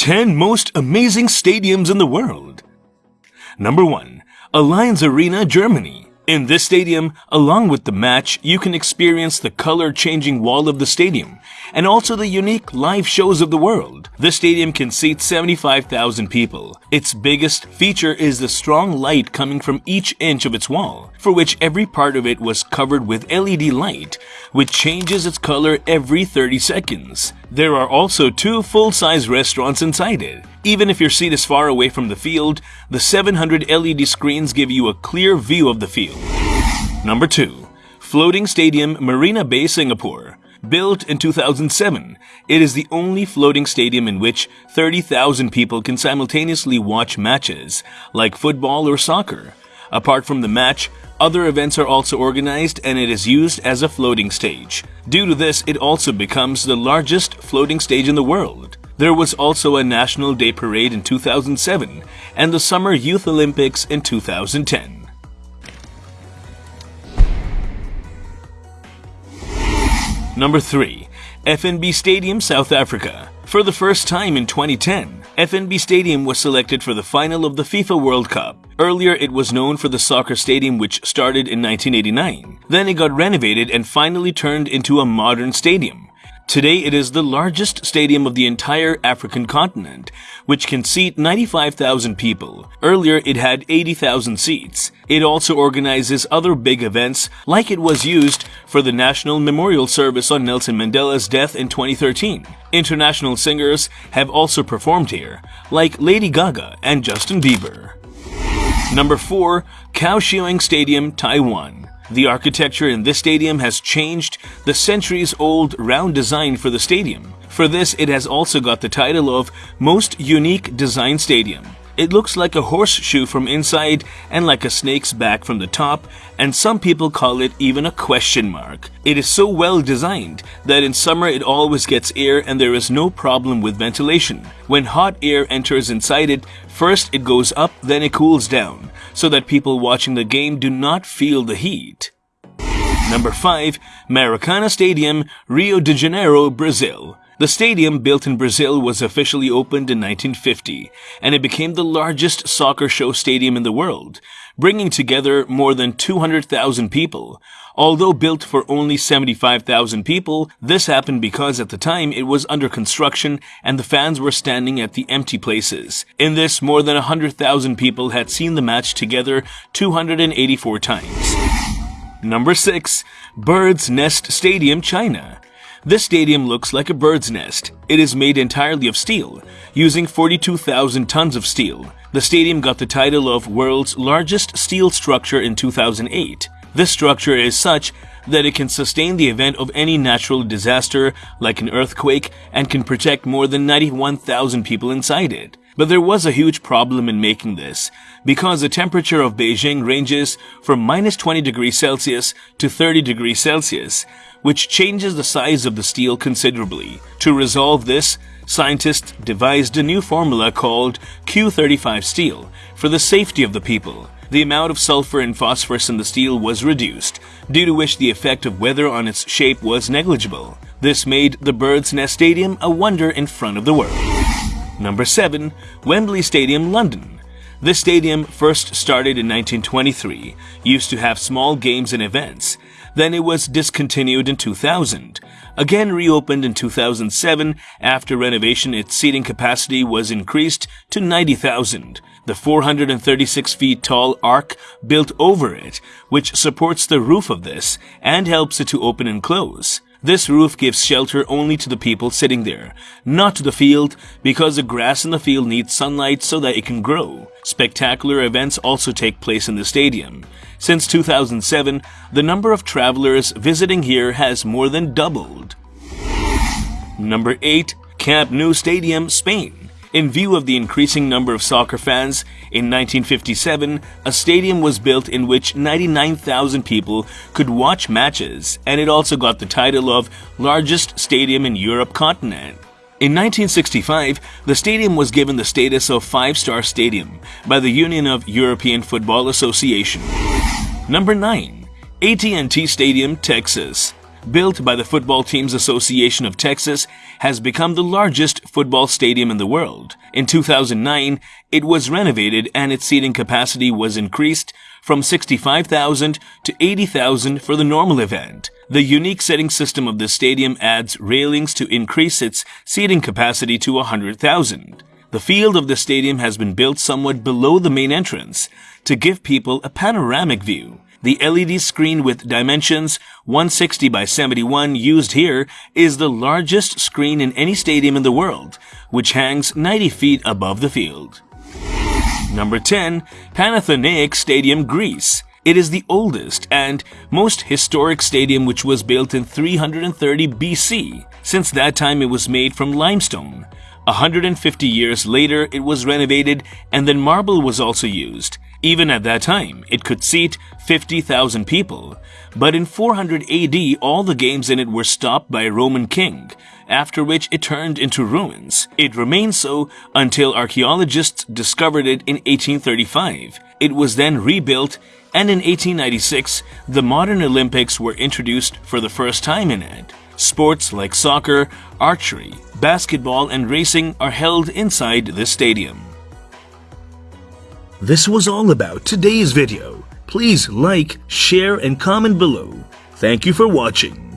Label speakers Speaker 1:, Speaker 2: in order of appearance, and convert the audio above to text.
Speaker 1: 10 Most Amazing Stadiums in the World. Number 1. Allianz Arena, Germany. In this stadium, along with the match, you can experience the color-changing wall of the stadium and also the unique live shows of the world. This stadium can seat 75,000 people. Its biggest feature is the strong light coming from each inch of its wall, for which every part of it was covered with LED light, which changes its color every 30 seconds. There are also two full-size restaurants inside it. Even if your seat is far away from the field, the 700 LED screens give you a clear view of the field. Number 2. Floating Stadium Marina Bay, Singapore. Built in 2007, it is the only floating stadium in which 30,000 people can simultaneously watch matches, like football or soccer. Apart from the match, other events are also organized and it is used as a floating stage. Due to this, it also becomes the largest floating stage in the world. There was also a National Day Parade in 2007 and the Summer Youth Olympics in 2010. Number 3. FNB Stadium, South Africa. For the first time in 2010, FNB Stadium was selected for the final of the FIFA World Cup. Earlier, it was known for the soccer stadium which started in 1989. Then it got renovated and finally turned into a modern stadium. Today, it is the largest stadium of the entire African continent, which can seat 95,000 people. Earlier, it had 80,000 seats. It also organizes other big events, like it was used for the National Memorial Service on Nelson Mandela's death in 2013. International singers have also performed here, like Lady Gaga and Justin Bieber. Number 4. Kaohsiung Stadium, Taiwan. The architecture in this stadium has changed the centuries-old round design for the stadium. For this, it has also got the title of Most Unique Design Stadium. It looks like a horseshoe from inside and like a snake's back from the top, and some people call it even a question mark. It is so well designed that in summer it always gets air and there is no problem with ventilation. When hot air enters inside it, first it goes up, then it cools down, so that people watching the game do not feel the heat. Number 5. Maracana Stadium, Rio de Janeiro, Brazil. The stadium, built in Brazil, was officially opened in 1950, and it became the largest soccer show stadium in the world, bringing together more than 200,000 people. Although built for only 75,000 people, this happened because at the time it was under construction and the fans were standing at the empty places. In this, more than 100,000 people had seen the match together 284 times. Number 6. Bird's Nest Stadium, China. This stadium looks like a bird's nest. It is made entirely of steel, using 42,000 tons of steel. The stadium got the title of World's Largest Steel Structure in 2008. This structure is such that it can sustain the event of any natural disaster like an earthquake and can protect more than 91,000 people inside it. But there was a huge problem in making this, because the temperature of Beijing ranges from minus 20 degrees Celsius to 30 degrees Celsius, which changes the size of the steel considerably. To resolve this, scientists devised a new formula called Q35 steel for the safety of the people. The amount of sulfur and phosphorus in the steel was reduced, due to which the effect of weather on its shape was negligible. This made the Bird's Nest Stadium a wonder in front of the world. Number 7. Wembley Stadium, London. This stadium first started in 1923, used to have small games and events. Then it was discontinued in 2000. Again reopened in 2007, after renovation its seating capacity was increased to 90,000. The 436 feet tall arc built over it, which supports the roof of this and helps it to open and close. This roof gives shelter only to the people sitting there, not to the field, because the grass in the field needs sunlight so that it can grow. Spectacular events also take place in the stadium. Since 2007, the number of travelers visiting here has more than doubled. Number 8. Camp Nou Stadium, Spain. In view of the increasing number of soccer fans, in 1957, a stadium was built in which 99,000 people could watch matches, and it also got the title of largest stadium in Europe continent. In 1965, the stadium was given the status of five-star stadium by the Union of European Football Association. Number 9. AT&T Stadium, Texas. Built by the Football Teams Association of Texas, has become the largest football stadium in the world. In 2009, it was renovated and its seating capacity was increased from 65,000 to 80,000 for the normal event. The unique seating system of the stadium adds railings to increase its seating capacity to 100,000. The field of the stadium has been built somewhat below the main entrance to give people a panoramic view. The LED screen with dimensions 160 by 71 used here is the largest screen in any stadium in the world, which hangs 90 feet above the field. Number 10. Panathenaic Stadium, Greece. It is the oldest and most historic stadium which was built in 330 BC. Since that time it was made from limestone. 150 years later, it was renovated and then marble was also used. Even at that time, it could seat 50,000 people. But in 400 AD, all the games in it were stopped by a Roman king, after which it turned into ruins. It remained so until archaeologists discovered it in 1835. It was then rebuilt and in 1896, the modern Olympics were introduced for the first time in it. Sports like soccer, archery, basketball, and racing are held inside this stadium. This was all about today's video. Please like, share, and comment below. Thank you for watching.